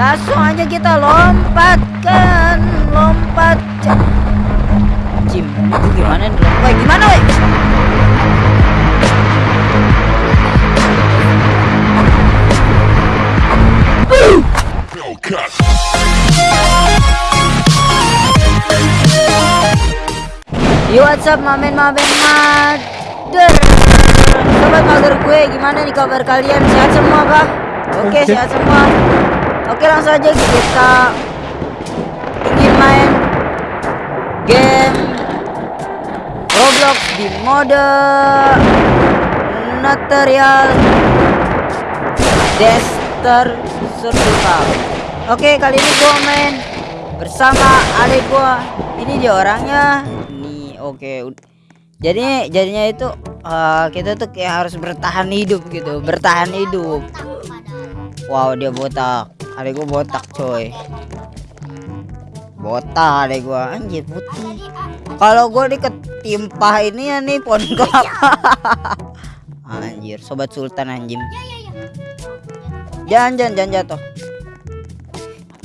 Langsung aja kita lompatkan, lompat. Jim, itu gimana nih? Woi, gimana woi? Yo what's up mamen mamen mader Sobat mager gue gimana nih kabar kalian sehat semua kah? Oke sehat semua Oke langsung aja kita ingin main game Roblox di mode Material Dexter Survival. Oke kali ini gua main bersama adik gua. Ini dia orangnya. Nih oke. Jadi jadinya itu uh, kita tuh kayak harus bertahan hidup gitu bertahan hidup. Wow dia botak adik gua botak coy botak adik gua anjir putih kalau gua diketimpa ini ya nih pohon kelapa anjir sobat sultan anjing jangan jangan jangan jatuh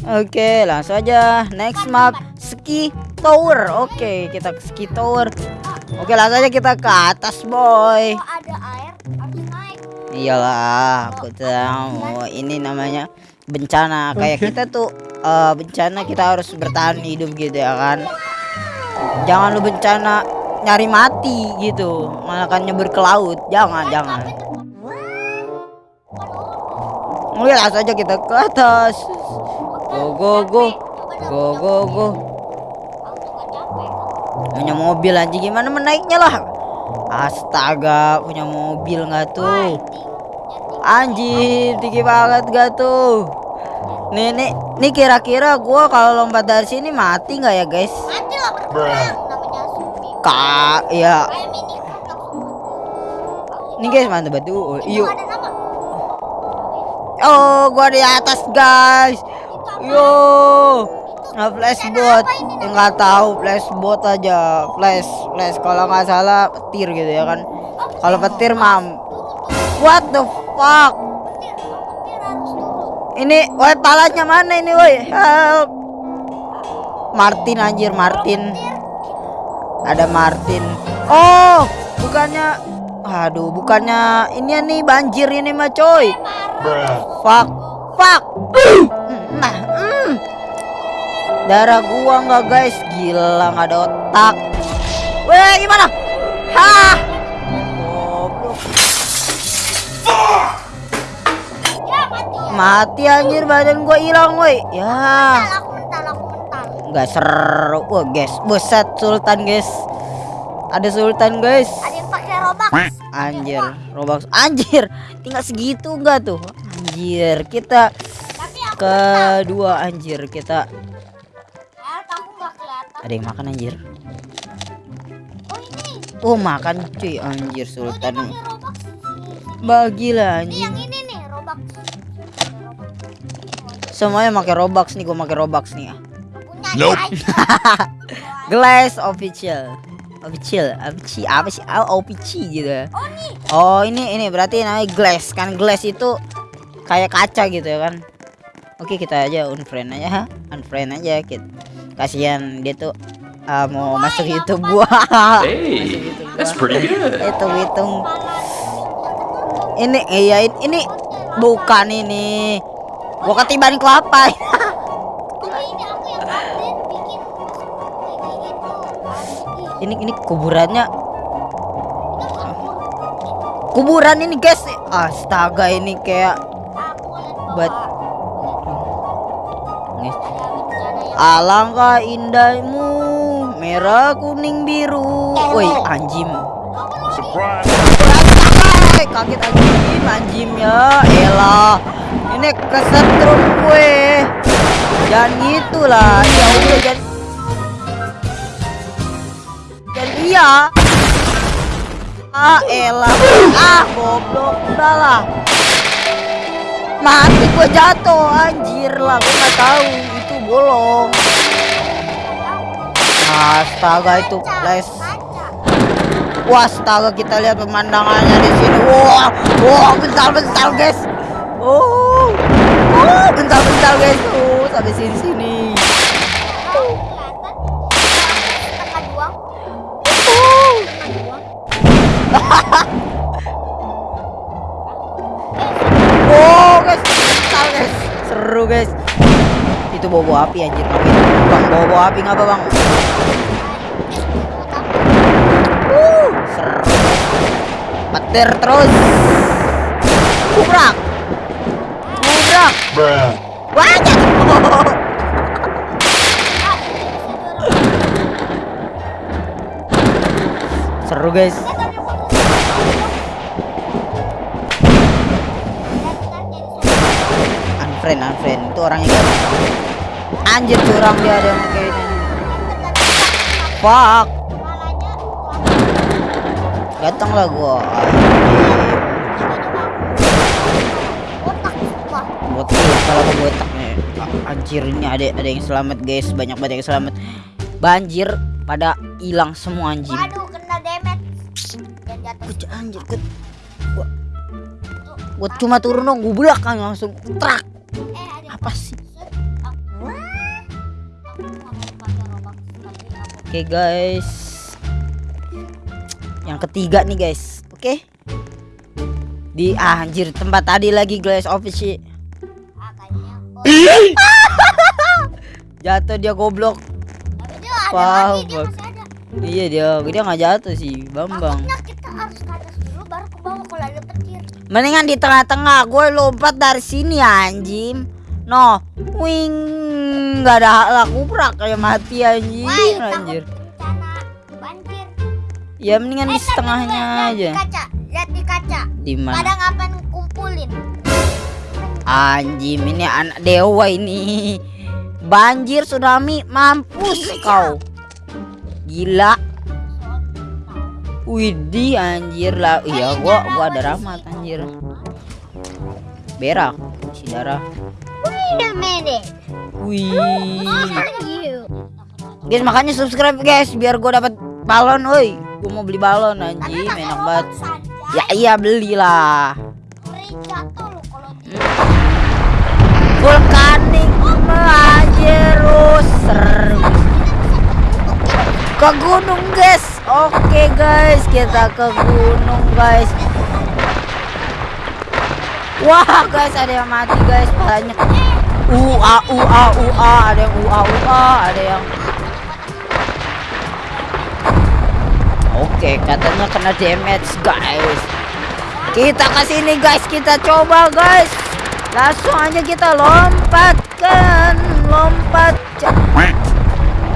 Oke, langsung aja. Next map ski tower. Oke, kita ke ski tower. Oke, langsung aja kita ke atas, boy. Iyalah, aku tahu. Ini namanya bencana. Kayak kita tuh eh, bencana kita harus bertahan hidup gitu ya kan. Jangan lu bencana nyari mati gitu. Malah kan nyebur ke laut. Jangan, jangan. Langsung aja kita ke atas. Go go go. Go go go. Punya mobil anjing gimana menaiknya lah. Astaga, punya mobil nggak tuh? Anjir, tinggi banget gak tuh? Nih nih, nih kira-kira gua kalau lompat dari sini mati nggak ya guys? Mati lah berkurang namanya Sumi. Kak, ya. Nih guys, mantap batu. Oh, Itu Yuk. Oh, gua di atas guys. Yo. Nah, flashbot. Nggak tahu flashbot aja. Flash, flash. Kalau nggak salah petir gitu ya kan. Kalau petir mam. What the fuck? Ini, woi palanya mana ini woi? Help. Martin anjir Martin. Ada Martin. Oh, bukannya Aduh, bukannya ini nih banjir ini mah coy. Fuck. Fuck. Nah, mm. Darah gua nggak guys, gila nggak ada otak. Weh, gimana? Hah. Mati anjir badan gua hilang woi. Ya. Nggak seru wah guys. Buset sultan guys. Ada sultan guys. Ada yang pakai robak. anjir robux anjir tinggal segitu enggak tuh? Anjir kita kedua anjir kita ada yang makan anjir? Oh oh makan cuy. Anjir Oh, sultan. bagilah Ini semuanya pakai robux nih gua pakai robux nih ya Punya Nope. guys. glass official official official apa sih OPC gitu ya Oh. Oh ini ini berarti namanya glass kan glass itu kayak kaca gitu ya kan Oke kita aja unfriend aja ha? unfriend aja kita kasihan dia tuh ah, mau masuk YouTube gua Hey, YouTube that's gua. pretty good. hitung hitung ini iya ini bukan ini gua ketiban kelapa Kalau ini ini kuburannya kuburan ini guys astaga ini kayak buat. Alangkah indahmu merah kuning biru. Woi anjim. Kaget anjim anjim ya. Elah. Ini kesetrum gue. Jangan gitulah. Ya udah jangan. Jangan iya. Ah elah. Ah goblok udahlah. Mati gue jatuh anjir lah gue nggak tahu itu bolong. Astaga itu flash. Wah, astaga kita lihat pemandangannya di sini. Wah, wah, bentar-bentar guys. Oh, bentar-bentar guys. sini. Setengah doang. Setengah doang. Oh guys, Tahu, guys, seru guys. Itu bobo api anjir tapi bang bobo api ngapa bang? Uh, seru. Petir terus. Kubrak. Seru guys. Unfriend, unfriend. Itu orangnya kayak Anjir curang dia ada yang kayak ini. Fuck. Datang lah gua. Botak kalau aku botak nih. A- Anjir ini ada ada yang selamat guys, banyak banget yang selamat. Banjir pada hilang semua anjing. Waduh, kena damage. Dan jatuh. Anjir gua, gua, gua cuma turun dong, gua belakang langsung trak. Eh, ada Apa sih? Oke guys. Yang ketiga nih guys. Oke. Di ah, anjir tempat tadi lagi guys office Jatuh dia goblok. ada ada. Iya dia, dia nggak jatuh sih, Bambang. Maksudnya kita harus ke atas dulu baru ke bawah kalau ada petir. Mendingan di tengah-tengah, gue lompat dari sini anjing. No, wing nggak ada hak kubrak kayak mati anjing, Wah, takut anjir. Ya mendingan di Eh, tapi setengahnya lihat aja. Di kaca, lihat di kaca. Di mana? Pada ngapain kumpulin? Anjing ini anak dewa ini. Banjir tsunami mampus kau. Gila. Widih anjir lah. Iya gua gua ada rahmat anjir. Berak si darah. Wait a minute. Wih. You? Guys makanya subscribe guys biar gua dapat balon woi. Gua mau beli balon anjing enak banget. Ya iya belilah. Vulkanik seru. Ke gunung guys. Oke guys, kita ke gunung guys. Wah guys, ada yang mati guys, banyak. Ua ua ua, ada yang ua ua, ada yang Oke, katanya kena damage guys. Kita ke sini guys, kita coba guys. Langsung aja kita lompatkan, lompat.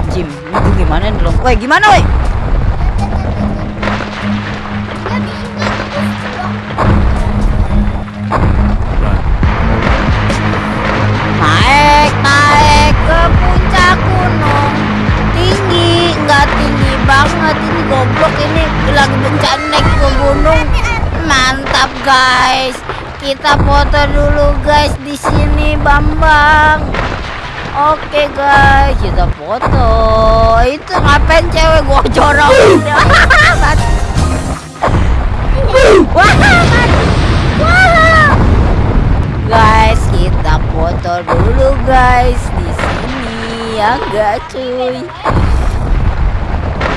Jim, itu gimana nih lompat? Woi, gimana woi? Naik, naik ke puncak gunung Tinggi, nggak tinggi banget Ini goblok ini lagi bencana naik ke gunung Mantap guys Kita foto dulu guys di sini Bambang Oke guys, kita foto Itu ngapain cewek gua. Wah. Guys, kita foto dulu guys di sini ya enggak cuy.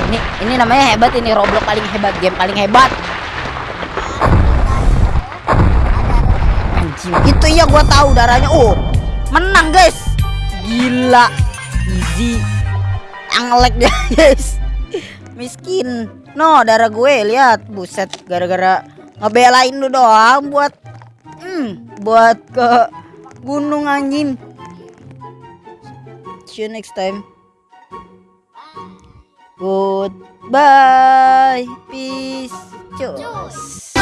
Ini ini namanya hebat ini Roblox paling hebat, game paling hebat. Itu iya gua tahu darahnya. Oh, menang guys. Gila. Easy. Anglek dia guys. Miskin. No, darah gue lihat. Buset, gara-gara ngebelain lu doang buat hmm, buat ke gunung anjing. See you next time. Goodbye. Peace. Cus.